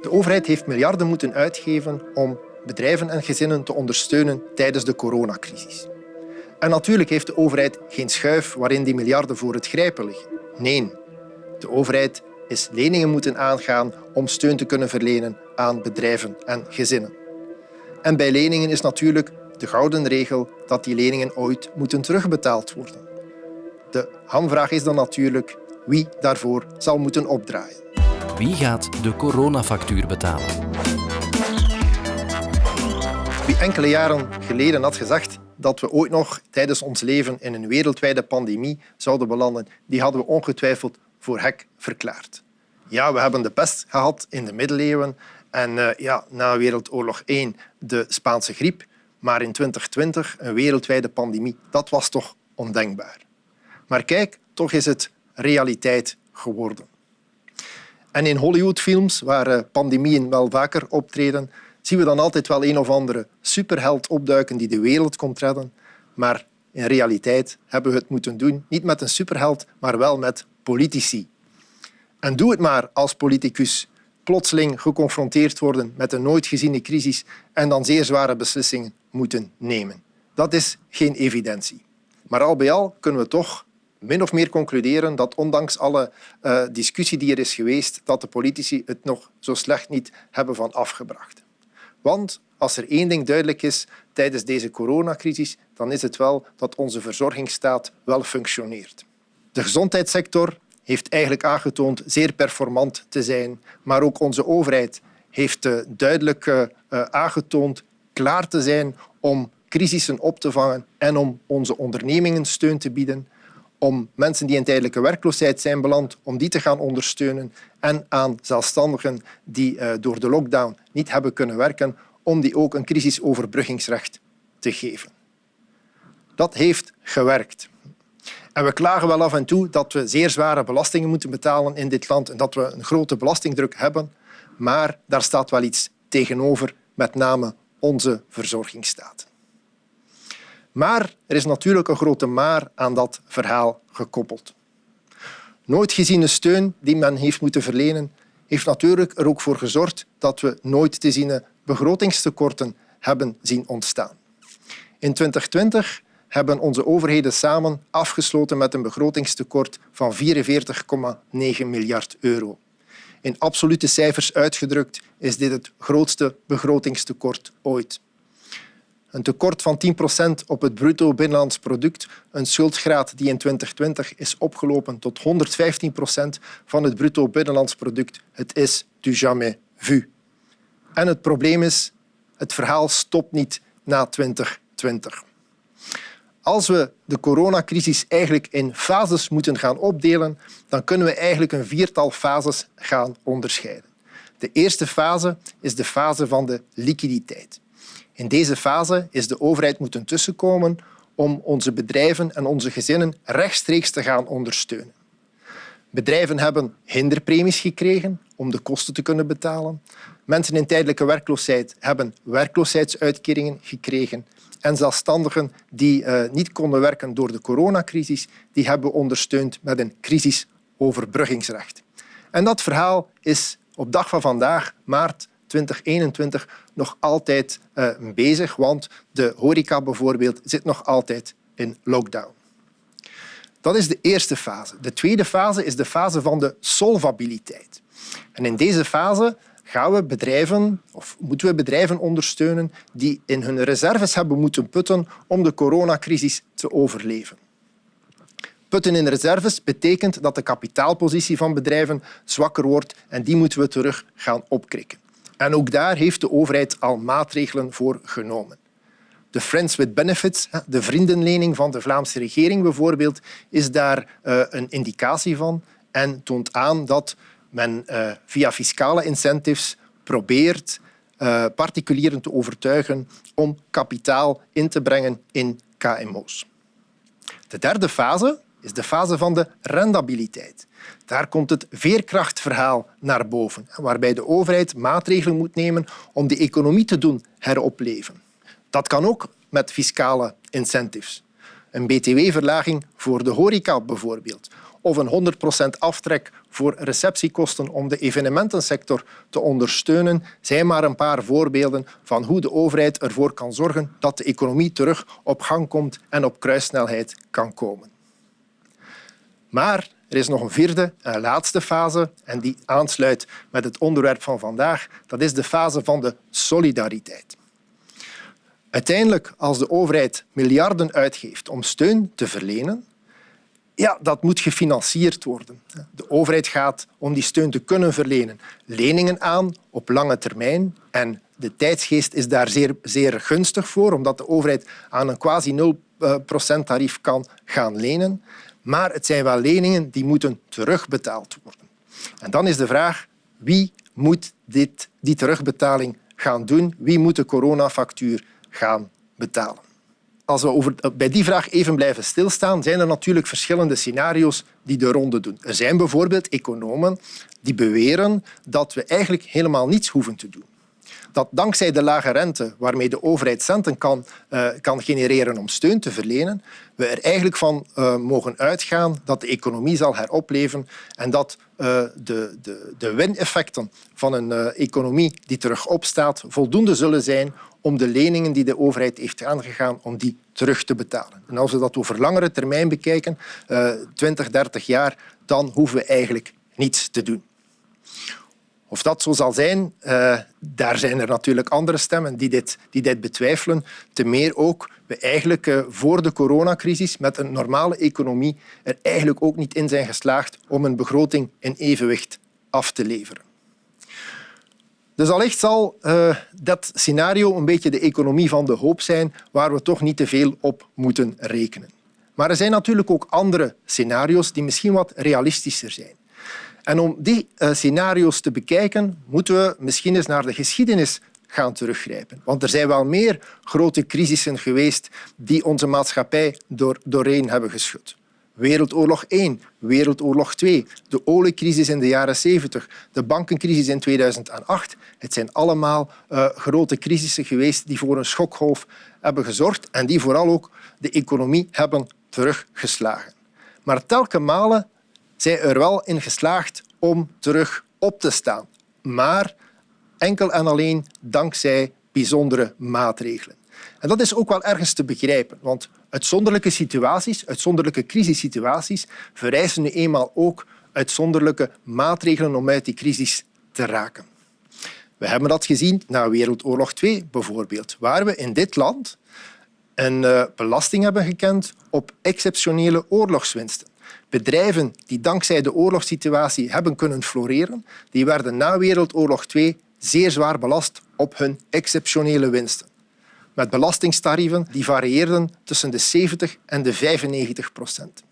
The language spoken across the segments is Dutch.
De overheid heeft miljarden moeten uitgeven om bedrijven en gezinnen te ondersteunen tijdens de coronacrisis. En natuurlijk heeft de overheid geen schuif waarin die miljarden voor het grijpen liggen. Nee, de overheid is leningen moeten aangaan om steun te kunnen verlenen aan bedrijven en gezinnen. En bij leningen is natuurlijk de gouden regel dat die leningen ooit moeten terugbetaald worden. De hamvraag is dan natuurlijk wie daarvoor zal moeten opdraaien. Wie gaat de coronafactuur betalen? Wie enkele jaren geleden had gezegd dat we ooit nog tijdens ons leven in een wereldwijde pandemie zouden belanden, die hadden we ongetwijfeld voor hek verklaard. Ja, we hebben de pest gehad in de middeleeuwen en uh, ja, na Wereldoorlog I de Spaanse griep. Maar in 2020 een wereldwijde pandemie, dat was toch ondenkbaar. Maar kijk, toch is het realiteit geworden. En in Hollywoodfilms, waar eh, pandemieën wel vaker optreden, zien we dan altijd wel een of andere superheld opduiken die de wereld komt redden. Maar in realiteit hebben we het moeten doen, niet met een superheld, maar wel met politici. En doe het maar als politicus plotseling geconfronteerd worden met een nooit geziene crisis en dan zeer zware beslissingen moeten nemen. Dat is geen evidentie. Maar al bij al kunnen we toch min of meer concluderen dat ondanks alle uh, discussie die er is geweest, dat de politici het nog zo slecht niet hebben van afgebracht. Want als er één ding duidelijk is tijdens deze coronacrisis, dan is het wel dat onze verzorgingsstaat wel functioneert. De gezondheidssector heeft eigenlijk aangetoond zeer performant te zijn, maar ook onze overheid heeft eh, duidelijk uh, aangetoond klaar te zijn om crisissen op te vangen en om onze ondernemingen steun te bieden, om mensen die in tijdelijke werkloosheid zijn beland, om die te gaan ondersteunen en aan zelfstandigen die door de lockdown niet hebben kunnen werken, om die ook een crisisoverbruggingsrecht te geven. Dat heeft gewerkt. En we klagen wel af en toe dat we zeer zware belastingen moeten betalen in dit land en dat we een grote belastingdruk hebben. Maar daar staat wel iets tegenover, met name onze verzorgingsstaat. Maar er is natuurlijk een grote maar aan dat verhaal gekoppeld. Nooit geziene steun die men heeft moeten verlenen, heeft natuurlijk er ook voor gezorgd dat we nooit te ziene begrotingstekorten hebben zien ontstaan. In 2020 hebben onze overheden samen afgesloten met een begrotingstekort van 44,9 miljard euro. In absolute cijfers uitgedrukt is dit het grootste begrotingstekort ooit. Een tekort van 10 procent op het bruto binnenlands product, een schuldgraad die in 2020 is opgelopen tot 115 procent van het bruto binnenlands product. Het is du jamais vu. En het probleem is, het verhaal stopt niet na 2020. Als we de coronacrisis eigenlijk in fases moeten gaan opdelen, dan kunnen we eigenlijk een viertal fases gaan onderscheiden. De eerste fase is de fase van de liquiditeit. In deze fase is de overheid moeten tussenkomen om onze bedrijven en onze gezinnen rechtstreeks te gaan ondersteunen. Bedrijven hebben hinderpremies gekregen om de kosten te kunnen betalen. Mensen in tijdelijke werkloosheid hebben werkloosheidsuitkeringen gekregen. En zelfstandigen die uh, niet konden werken door de coronacrisis, die hebben ondersteund met een crisisoverbruggingsrecht. En dat verhaal is op dag van vandaag, maart 2021, nog altijd uh, bezig, want de horeca bijvoorbeeld zit nog altijd in lockdown. Dat is de eerste fase. De tweede fase is de fase van de solvabiliteit. En in deze fase gaan we bedrijven, of moeten we bedrijven ondersteunen die in hun reserves hebben moeten putten om de coronacrisis te overleven. Putten in reserves betekent dat de kapitaalpositie van bedrijven zwakker wordt en die moeten we terug gaan opkrikken. En ook daar heeft de overheid al maatregelen voor genomen. De Friends with Benefits, de vriendenlening van de Vlaamse regering bijvoorbeeld, is daar eh, een indicatie van en toont aan dat men uh, via fiscale incentives probeert uh, particulieren te overtuigen om kapitaal in te brengen in KMO's. De derde fase is de fase van de rendabiliteit. Daar komt het veerkrachtverhaal naar boven, waarbij de overheid maatregelen moet nemen om de economie te doen heropleven. Dat kan ook met fiscale incentives. Een btw-verlaging voor de horeca bijvoorbeeld. of een 100% aftrek voor receptiekosten om de evenementensector te ondersteunen, zijn maar een paar voorbeelden van hoe de overheid ervoor kan zorgen dat de economie terug op gang komt en op kruissnelheid kan komen. Maar er is nog een vierde en laatste fase en die aansluit met het onderwerp van vandaag. Dat is de fase van de solidariteit. Uiteindelijk, als de overheid miljarden uitgeeft om steun te verlenen, ja, dat moet gefinancierd worden. De overheid gaat, om die steun te kunnen verlenen, leningen aan op lange termijn. En de tijdsgeest is daar zeer, zeer gunstig voor, omdat de overheid aan een quasi 0% tarief kan gaan lenen. Maar het zijn wel leningen die moeten terugbetaald worden. En dan is de vraag, wie moet dit, die terugbetaling gaan doen? Wie moet de coronafactuur gaan betalen? Als we over, bij die vraag even blijven stilstaan, zijn er natuurlijk verschillende scenario's die de ronde doen. Er zijn bijvoorbeeld economen die beweren dat we eigenlijk helemaal niets hoeven te doen dat dankzij de lage rente waarmee de overheid centen kan, uh, kan genereren om steun te verlenen, we er eigenlijk van uh, mogen uitgaan dat de economie zal heropleven en dat uh, de, de, de wineffecten van een economie die terug opstaat voldoende zullen zijn om de leningen die de overheid heeft aangegaan, om die terug te betalen. En als we dat over langere termijn bekijken, 20, 30 jaar, dan hoeven we eigenlijk niets te doen. Of dat zo zal zijn, uh, daar zijn er natuurlijk andere stemmen die dit, die dit betwijfelen. Te meer ook we eigenlijk uh, voor de coronacrisis met een normale economie er eigenlijk ook niet in zijn geslaagd om een begroting in evenwicht af te leveren. Dus allicht zal uh, dat scenario een beetje de economie van de hoop zijn waar we toch niet te veel op moeten rekenen. Maar er zijn natuurlijk ook andere scenario's die misschien wat realistischer zijn. En om die uh, scenario's te bekijken, moeten we misschien eens naar de geschiedenis gaan teruggrijpen. Want er zijn wel meer grote crisissen geweest die onze maatschappij door, doorheen hebben geschud. Wereldoorlog 1, Wereldoorlog 2, de oliecrisis in de jaren 70, de bankencrisis in 2008. Het zijn allemaal uh, grote crisissen geweest die voor een schokgolf hebben gezorgd en die vooral ook de economie hebben teruggeslagen. Maar telkens malen zij er wel in geslaagd om terug op te staan. Maar enkel en alleen dankzij bijzondere maatregelen. En dat is ook wel ergens te begrijpen, want uitzonderlijke situaties, uitzonderlijke crisissituaties, vereisen nu eenmaal ook uitzonderlijke maatregelen om uit die crisis te raken. We hebben dat gezien na Wereldoorlog II bijvoorbeeld, waar we in dit land een eh, belasting hebben gekend op exceptionele oorlogswinsten. Bedrijven die dankzij de oorlogssituatie hebben kunnen floreren, die werden na Wereldoorlog II zeer zwaar belast op hun exceptionele winsten. Met belastingtarieven die varieerden tussen de 70 en de 95 procent.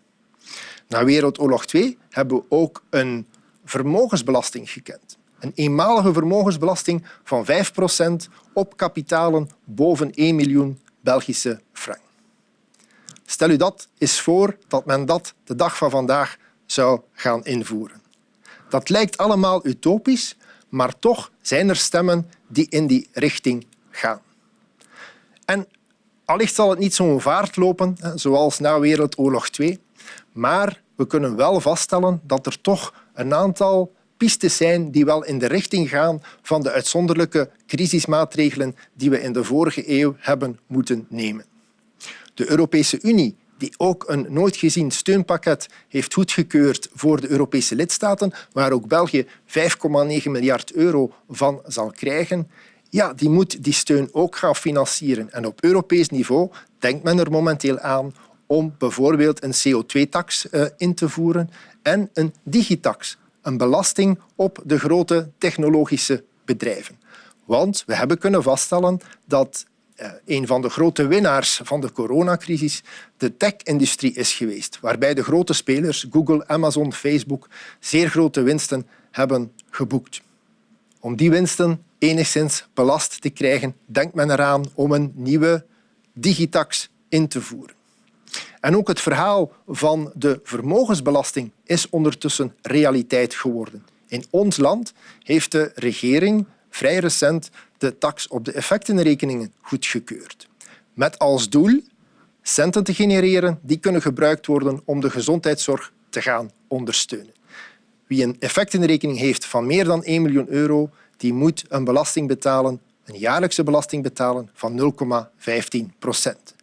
Na Wereldoorlog II hebben we ook een vermogensbelasting gekend. Een eenmalige vermogensbelasting van 5 procent op kapitalen boven 1 miljoen Belgische frank. Stel u dat eens voor dat men dat de dag van vandaag zou gaan invoeren. Dat lijkt allemaal utopisch, maar toch zijn er stemmen die in die richting gaan. En allicht zal het niet zo'n vaart lopen zoals na Wereldoorlog II, maar we kunnen wel vaststellen dat er toch een aantal pistes zijn die wel in de richting gaan van de uitzonderlijke crisismaatregelen die we in de vorige eeuw hebben moeten nemen. De Europese Unie, die ook een nooit gezien steunpakket heeft goedgekeurd voor de Europese lidstaten, waar ook België 5,9 miljard euro van zal krijgen, ja, die moet die steun ook gaan financieren. En op Europees niveau denkt men er momenteel aan om bijvoorbeeld een CO2-tax uh, eh, in te voeren en een digitax, een belasting op de grote technologische bedrijven. Want we hebben kunnen vaststellen dat een van de grote winnaars van de coronacrisis de tech-industrie is geweest, waarbij de grote spelers, Google, Amazon, Facebook, zeer grote winsten hebben geboekt. Om die winsten enigszins belast te krijgen, denkt men eraan om een nieuwe digitax in te voeren. En ook het verhaal van de vermogensbelasting is ondertussen realiteit geworden. In ons land heeft de regering vrij recent de tax op de effectenrekeningen goedgekeurd. Met als doel centen te genereren die kunnen gebruikt worden om de gezondheidszorg te gaan ondersteunen. Wie een effectenrekening heeft van meer dan 1 miljoen euro, die moet een belasting betalen, een jaarlijkse belasting betalen van 0,15 procent.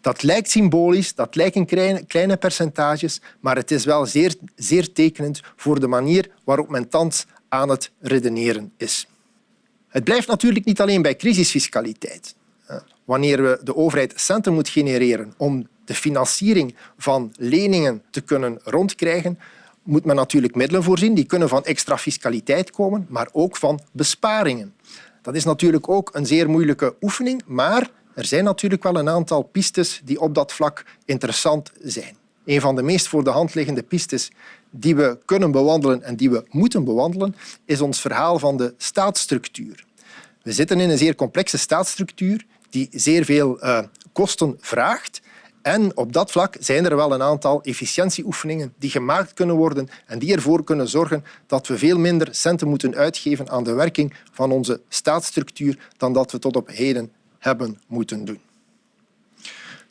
Dat lijkt symbolisch, dat lijken kleine, kleine percentages, maar het is wel zeer, zeer tekenend voor de manier waarop men thans aan het redeneren is. Het blijft natuurlijk niet alleen bij crisisfiscaliteit. Wanneer we de overheid centen moet genereren om de financiering van leningen te kunnen rondkrijgen, moet men natuurlijk middelen voorzien. Die kunnen van extra fiscaliteit komen, maar ook van besparingen. Dat is natuurlijk ook een zeer moeilijke oefening, maar er zijn natuurlijk wel een aantal pistes die op dat vlak interessant zijn. Een van de meest voor de hand liggende pistes die we kunnen bewandelen en die we moeten bewandelen, is ons verhaal van de staatsstructuur. We zitten in een zeer complexe staatsstructuur die zeer veel uh, kosten vraagt. En op dat vlak zijn er wel een aantal efficiëntieoefeningen die gemaakt kunnen worden en die ervoor kunnen zorgen dat we veel minder centen moeten uitgeven aan de werking van onze staatsstructuur dan dat we tot op heden hebben moeten doen.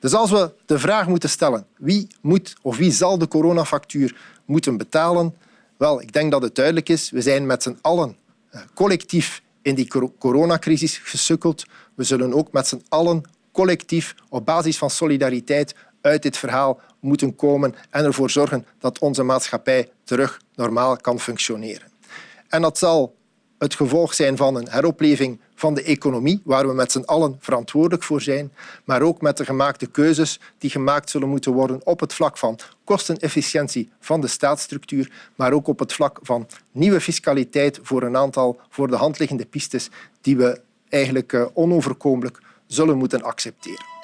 Dus als we de vraag moeten stellen wie moet of wie zal de coronafactuur moeten betalen, wel, ik denk dat het duidelijk is. We zijn met z'n allen eh, collectief in die coronacrisis gesukkeld. We zullen ook met z'n allen collectief op basis van solidariteit uit dit verhaal moeten komen en ervoor zorgen dat onze maatschappij terug normaal kan functioneren. En dat zal het gevolg zijn van een heropleving van de economie, waar we met z'n allen verantwoordelijk voor zijn, maar ook met de gemaakte keuzes die gemaakt zullen moeten worden op het vlak van kostenefficiëntie van de staatsstructuur, maar ook op het vlak van nieuwe fiscaliteit voor een aantal voor de hand liggende pistes die we eigenlijk eh, onoverkomelijk zullen moeten accepteren.